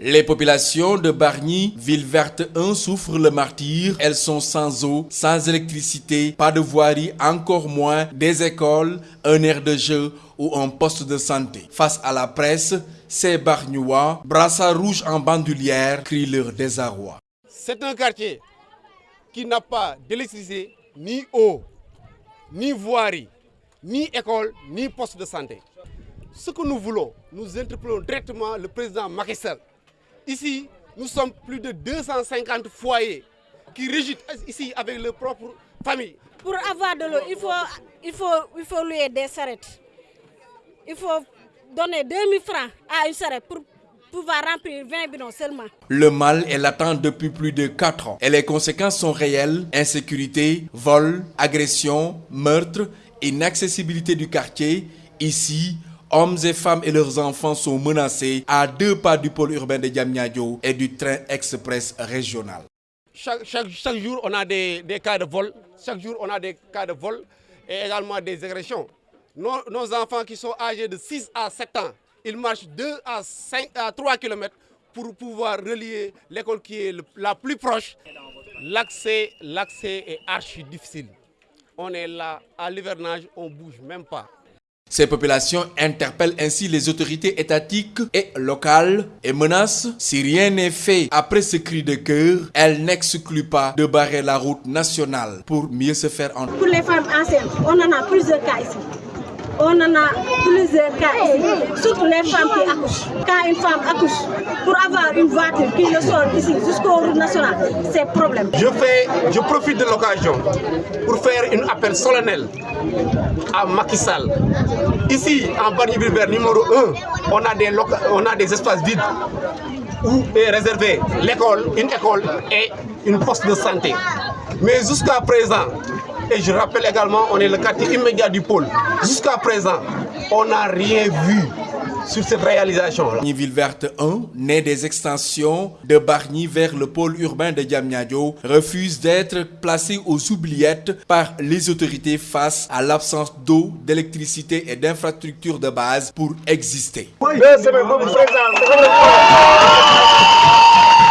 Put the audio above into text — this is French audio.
Les populations de Bargny, ville verte 1, souffrent le martyr. Elles sont sans eau, sans électricité, pas de voirie, encore moins des écoles, un air de jeu ou un poste de santé. Face à la presse, ces Bargnois, brassards rouges en bandoulière, crient leur désarroi. C'est un quartier qui n'a pas d'électricité, ni eau, ni voirie, ni école, ni poste de santé. Ce que nous voulons, nous interpellons directement le président Macky Ici, nous sommes plus de 250 foyers qui régissent ici avec leurs propres familles. Pour avoir de l'eau, il faut, il, faut, il faut louer des sarrettes. Il faut donner 2000 francs à une pour pouvoir remplir 20 bidons seulement. Le mal est latent depuis plus de 4 ans et les conséquences sont réelles. Insécurité, vol, agression, meurtre, inaccessibilité du quartier. Ici, Hommes et femmes et leurs enfants sont menacés à deux pas du pôle urbain de Diamniadio et du train express régional. Chaque, jour, on a des, cas de vol. Chaque jour, on a des cas de vol et également des agressions. Nos, enfants qui sont âgés de 6 à 7 ans, ils marchent 2 à, 5, à 3 km pour pouvoir relier l'école qui est la plus proche. L'accès est archi difficile. On est là, à l'hivernage, on ne bouge même pas. Ces populations interpellent ainsi les autorités étatiques et locales et menacent, si rien n'est fait après ce cri de cœur, elles n'excluent pas de barrer la route nationale pour mieux se faire entendre. Pour les femmes enceintes, on en a plusieurs cas ici. On en a plusieurs cas surtout les femmes qui accouchent. Quand une femme accouche, pour avoir une voiture qui le sort ici jusqu'au route nationale, c'est problème. Je, fais, je profite de l'occasion pour faire un appel solennel à Macky Sall. Ici, en Barnier numéro 1, on a, des on a des espaces vides où est réservé l'école, une école et une poste de santé. Mais jusqu'à présent, et je rappelle également, on est le quartier immédiat du pôle. Jusqu'à présent, on n'a rien vu sur cette réalisation-là. Ville verte 1, né des extensions de Bargny vers le pôle urbain de Diamniadio, refuse d'être placé aux oubliettes par les autorités face à l'absence d'eau, d'électricité et d'infrastructures de base pour exister.